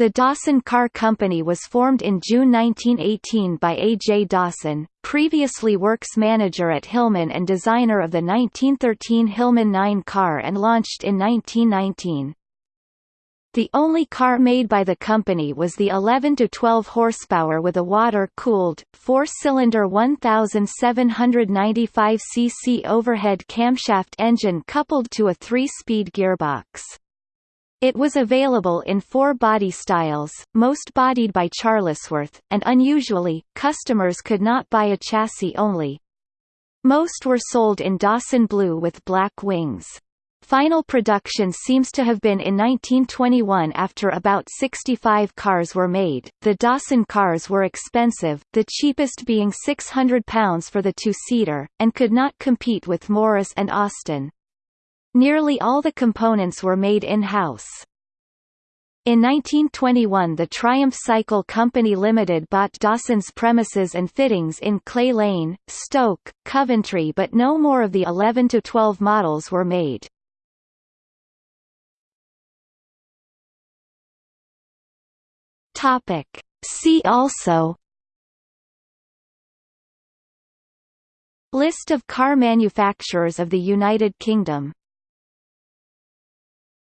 The Dawson Car Company was formed in June 1918 by A. J. Dawson, previously works manager at Hillman and designer of the 1913 Hillman 9 car and launched in 1919. The only car made by the company was the 11 to 12 horsepower with a water-cooled, four-cylinder 1,795 cc overhead camshaft engine coupled to a three-speed gearbox. It was available in four body styles, most bodied by Charlesworth, and unusually, customers could not buy a chassis only. Most were sold in Dawson blue with black wings. Final production seems to have been in 1921 after about 65 cars were made. The Dawson cars were expensive, the cheapest being £600 for the two-seater, and could not compete with Morris and Austin. Nearly all the components were made in-house. In 1921 the Triumph Cycle Company Limited bought Dawson's premises and fittings in Clay Lane, Stoke, Coventry but no more of the 11–12 models were made. See also List of car manufacturers of the United Kingdom